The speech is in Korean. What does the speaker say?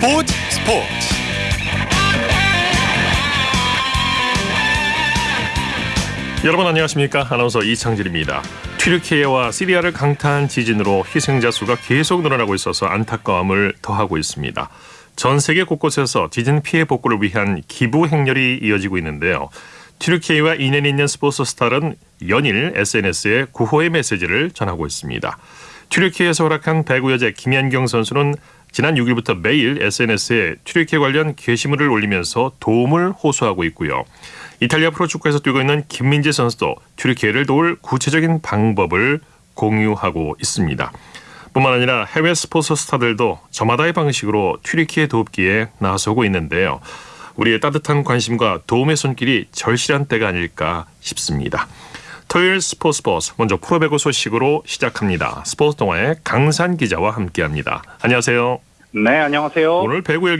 스포츠 스포츠. 여러분 안녕하십니까? 아나운서 이창진입니다. 튀르키예와 시리아를 강타한 지진으로 희생자 수가 계속 늘어나고 있어서 안타까움을 더하고 있습니다. 전 세계 곳곳에서 지진 피해 복구를 위한 기부 행렬이 이어지고 있는데요. 튀르키예와 인연이 있는 스포츠 스타는 연일 SNS에 구호의 메시지를 전하고 있습니다. 튀르키예에서 허락한 배구 여제 김연경 선수는 지난 6일부터 매일 SNS에 튀르키예 관련 게시물을 올리면서 도움을 호소하고 있고요. 이탈리아 프로축구에서 뛰고 있는 김민재 선수도 튀르키예를 도울 구체적인 방법을 공유하고 있습니다. 뿐만 아니라 해외 스포츠 스타들도 저마다의 방식으로 튀르키예 돕기에 나서고 있는데요. 우리의 따뜻한 관심과 도움의 손길이 절실한 때가 아닐까 싶습니다. 토요일 스포츠 스포츠 먼저 프로배구 소식으로 시작합니다. 스포츠 동아의 강산 기자와 함께합니다. 안녕하세요. 네, 안녕하세요. 오늘 배구